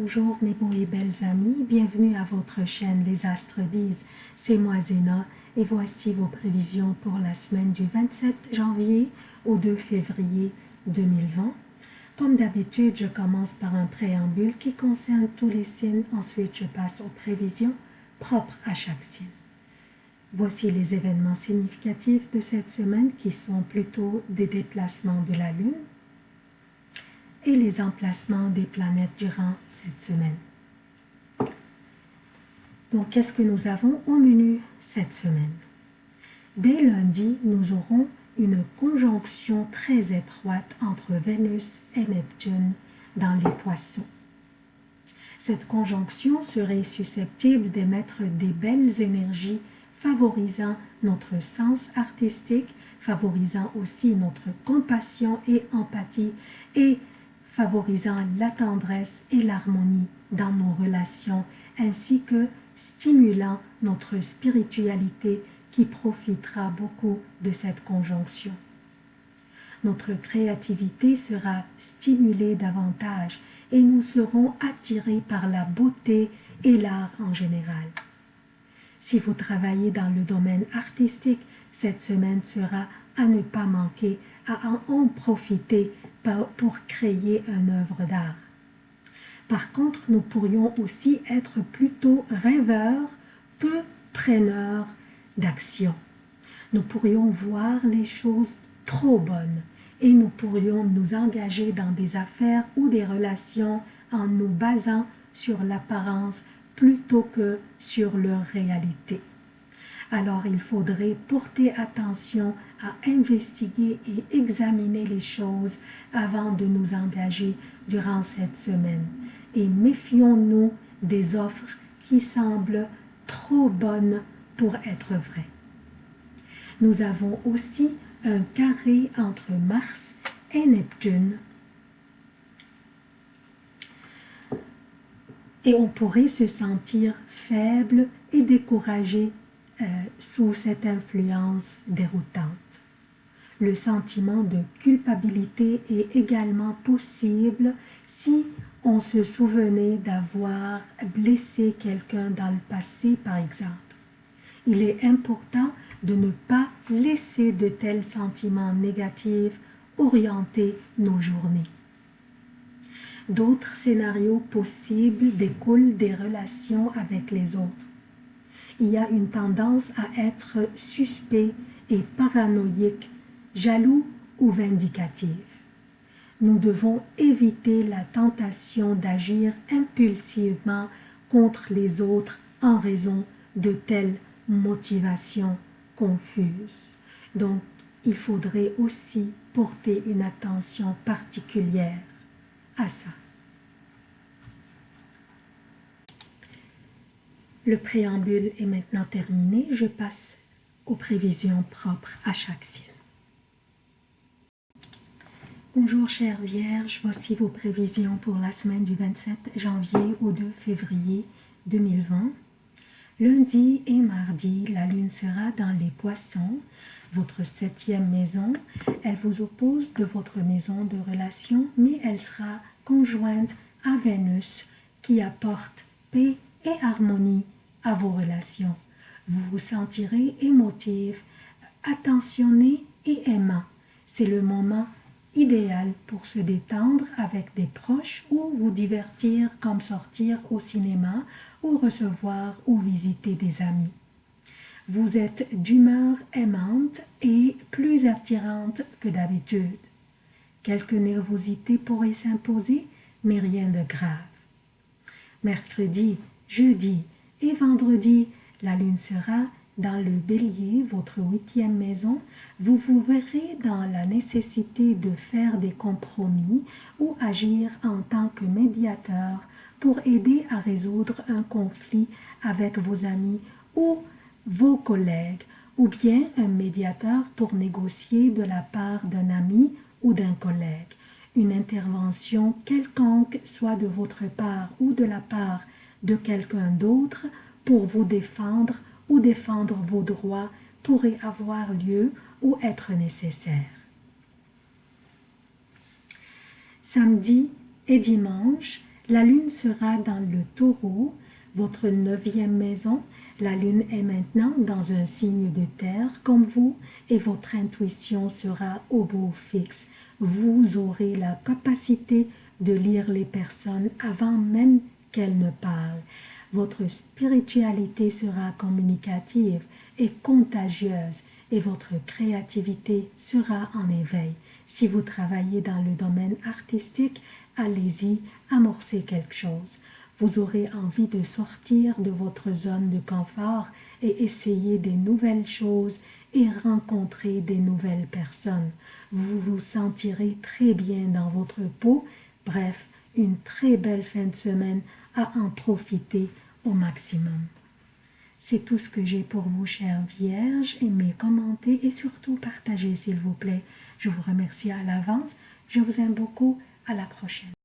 Bonjour mes beaux et belles amis, bienvenue à votre chaîne Les Astres disent, c'est moi Zéna et voici vos prévisions pour la semaine du 27 janvier au 2 février 2020. Comme d'habitude, je commence par un préambule qui concerne tous les signes, ensuite je passe aux prévisions propres à chaque signe. Voici les événements significatifs de cette semaine qui sont plutôt des déplacements de la Lune, et les emplacements des planètes durant cette semaine. Donc, qu'est-ce que nous avons au menu cette semaine? Dès lundi, nous aurons une conjonction très étroite entre Vénus et Neptune dans les poissons. Cette conjonction serait susceptible d'émettre des belles énergies favorisant notre sens artistique, favorisant aussi notre compassion et empathie et favorisant la tendresse et l'harmonie dans nos relations, ainsi que stimulant notre spiritualité qui profitera beaucoup de cette conjonction. Notre créativité sera stimulée davantage et nous serons attirés par la beauté et l'art en général. Si vous travaillez dans le domaine artistique, cette semaine sera à ne pas manquer, à en profiter pour créer une œuvre d'art. Par contre, nous pourrions aussi être plutôt rêveurs, peu preneurs d'action. Nous pourrions voir les choses trop bonnes et nous pourrions nous engager dans des affaires ou des relations en nous basant sur l'apparence plutôt que sur leur réalité alors il faudrait porter attention à investiguer et examiner les choses avant de nous engager durant cette semaine. Et méfions-nous des offres qui semblent trop bonnes pour être vraies. Nous avons aussi un carré entre Mars et Neptune. Et on pourrait se sentir faible et découragé euh, sous cette influence déroutante. Le sentiment de culpabilité est également possible si on se souvenait d'avoir blessé quelqu'un dans le passé, par exemple. Il est important de ne pas laisser de tels sentiments négatifs orienter nos journées. D'autres scénarios possibles découlent des relations avec les autres il y a une tendance à être suspect et paranoïque, jaloux ou vindicatif. Nous devons éviter la tentation d'agir impulsivement contre les autres en raison de telles motivations confuses. Donc, il faudrait aussi porter une attention particulière à ça. Le préambule est maintenant terminé. Je passe aux prévisions propres à chaque signe. Bonjour chère Vierge, voici vos prévisions pour la semaine du 27 janvier au 2 février 2020. Lundi et mardi, la lune sera dans les poissons, votre septième maison. Elle vous oppose de votre maison de relation, mais elle sera conjointe à Vénus qui apporte paix et harmonie à vos relations. Vous vous sentirez émotif, attentionné et aimant. C'est le moment idéal pour se détendre avec des proches ou vous divertir comme sortir au cinéma ou recevoir ou visiter des amis. Vous êtes d'humeur aimante et plus attirante que d'habitude. Quelques nervosité pourrait s'imposer, mais rien de grave. Mercredi, jeudi, et vendredi, la lune sera dans le bélier, votre huitième maison, vous vous verrez dans la nécessité de faire des compromis ou agir en tant que médiateur pour aider à résoudre un conflit avec vos amis ou vos collègues, ou bien un médiateur pour négocier de la part d'un ami ou d'un collègue. Une intervention quelconque, soit de votre part ou de la part de quelqu'un d'autre pour vous défendre ou défendre vos droits pourrait avoir lieu ou être nécessaire. Samedi et dimanche, La lune sera dans le taureau, votre neuvième maison. La lune est maintenant dans un signe de terre comme vous et votre intuition sera au beau fixe. Vous aurez la capacité de lire les personnes avant même qu'elles ne parlent. Votre spiritualité sera communicative et contagieuse et votre créativité sera en éveil. Si vous travaillez dans le domaine artistique, allez-y, amorcez quelque chose. Vous aurez envie de sortir de votre zone de confort et essayer des nouvelles choses et rencontrer des nouvelles personnes. Vous vous sentirez très bien dans votre peau. Bref, une très belle fin de semaine à en profiter au maximum. C'est tout ce que j'ai pour vous, chères vierges. Aimez, commentez et surtout partagez, s'il vous plaît. Je vous remercie à l'avance. Je vous aime beaucoup. À la prochaine.